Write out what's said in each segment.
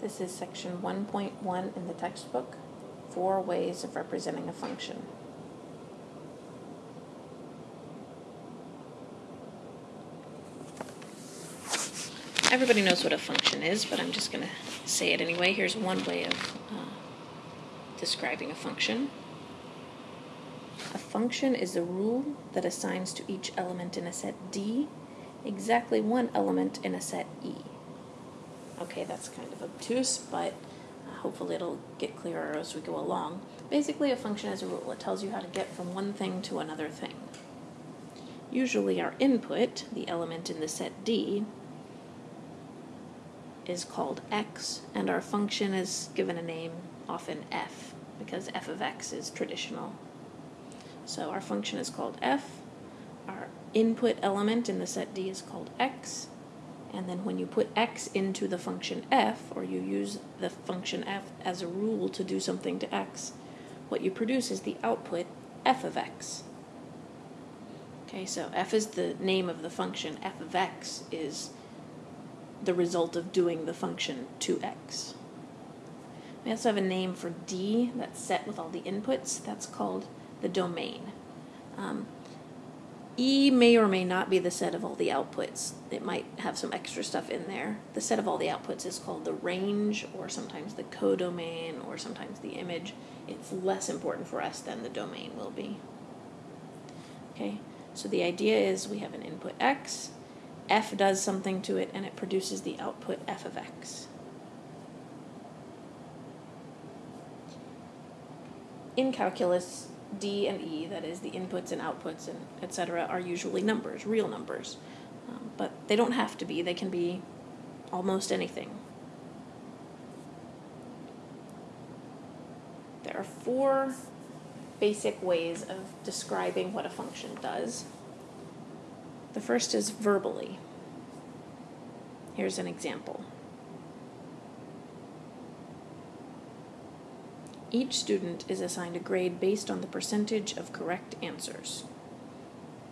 This is section 1.1 in the textbook, four ways of representing a function. Everybody knows what a function is, but I'm just going to say it anyway. Here's one way of uh, describing a function. A function is a rule that assigns to each element in a set D exactly one element in a set E. Okay, that's kind of obtuse, but uh, hopefully it'll get clearer as we go along. Basically, a function is a rule. It tells you how to get from one thing to another thing. Usually our input, the element in the set D, is called x, and our function is given a name, often f, because f of x is traditional. So our function is called f, our input element in the set D is called x, and then when you put x into the function f, or you use the function f as a rule to do something to x, what you produce is the output f of x. Okay, so f is the name of the function, f of x is the result of doing the function to x. We also have a name for D that's set with all the inputs. That's called the domain. Um, E may or may not be the set of all the outputs. It might have some extra stuff in there. The set of all the outputs is called the range, or sometimes the codomain, or sometimes the image. It's less important for us than the domain will be. Okay, so the idea is we have an input x, f does something to it, and it produces the output f of x. In calculus, D and E, that is the inputs and outputs and etc., are usually numbers, real numbers. Um, but they don't have to be, they can be almost anything. There are four basic ways of describing what a function does. The first is verbally. Here's an example. Each student is assigned a grade based on the percentage of correct answers.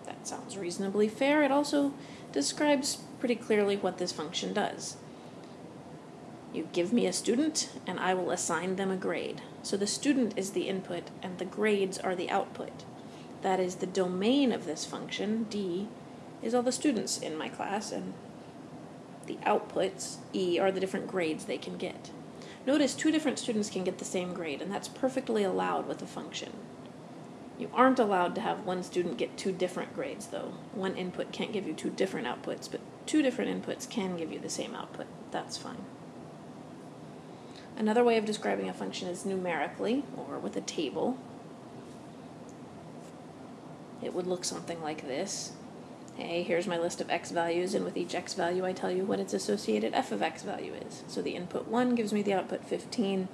That sounds reasonably fair. It also describes pretty clearly what this function does. You give me a student, and I will assign them a grade. So the student is the input, and the grades are the output. That is, the domain of this function, D, is all the students in my class, and the outputs, E, are the different grades they can get. Notice two different students can get the same grade, and that's perfectly allowed with a function. You aren't allowed to have one student get two different grades, though. One input can't give you two different outputs, but two different inputs can give you the same output. That's fine. Another way of describing a function is numerically, or with a table. It would look something like this. Hey, here's my list of x values, and with each x value I tell you what its associated f of x value is. So the input 1 gives me the output 15,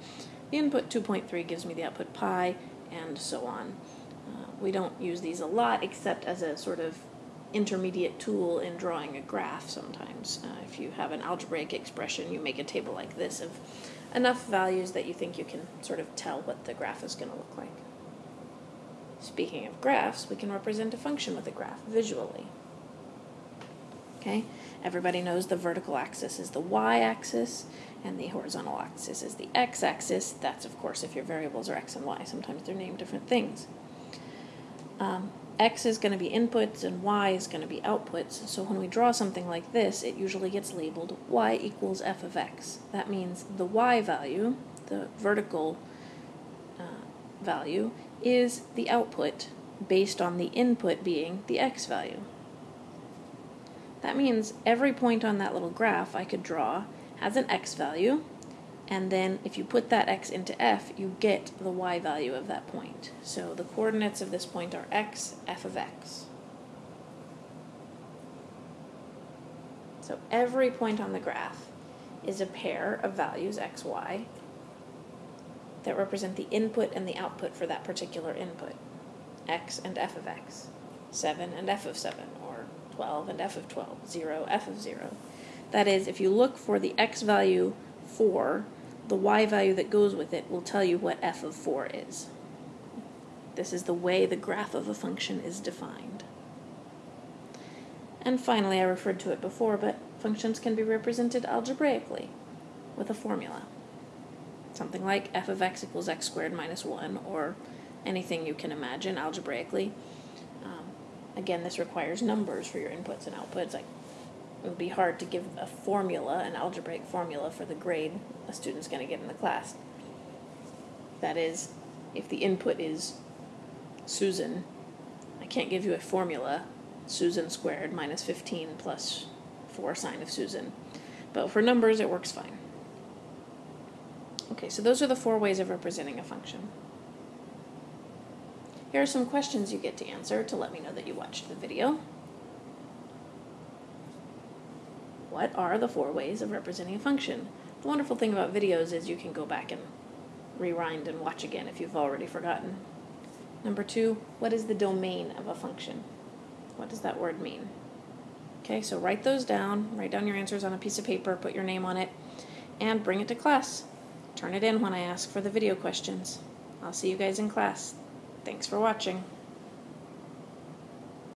the input 2.3 gives me the output pi, and so on. Uh, we don't use these a lot except as a sort of intermediate tool in drawing a graph sometimes. Uh, if you have an algebraic expression, you make a table like this of enough values that you think you can sort of tell what the graph is going to look like. Speaking of graphs, we can represent a function with a graph visually. Okay, everybody knows the vertical axis is the y-axis, and the horizontal axis is the x-axis. That's, of course, if your variables are x and y. Sometimes they're named different things. Um, x is going to be inputs, and y is going to be outputs. So when we draw something like this, it usually gets labeled y equals f of x. That means the y value, the vertical uh, value, is the output based on the input being the x value. That means every point on that little graph I could draw has an x value, and then if you put that x into f, you get the y value of that point. So the coordinates of this point are x, f of x. So every point on the graph is a pair of values, x, y, that represent the input and the output for that particular input, x and f of x, 7 and f of 7, 12 and f of 12, 0, f of 0. That is, if you look for the x value 4, the y value that goes with it will tell you what f of 4 is. This is the way the graph of a function is defined. And finally, I referred to it before, but functions can be represented algebraically. with a formula. Something like f of x equals x squared minus 1, or anything you can imagine algebraically. Again, this requires numbers for your inputs and outputs. Like it would be hard to give a formula, an algebraic formula for the grade a student's going to get in the class. That is, if the input is Susan, I can't give you a formula, Susan squared minus 15 plus 4 sine of Susan. But for numbers, it works fine. Okay, so those are the four ways of representing a function. Here are some questions you get to answer to let me know that you watched the video. What are the four ways of representing a function? The wonderful thing about videos is you can go back and rewind and watch again if you've already forgotten. Number two, what is the domain of a function? What does that word mean? Okay, so write those down, write down your answers on a piece of paper, put your name on it, and bring it to class. Turn it in when I ask for the video questions. I'll see you guys in class. Thanks for watching.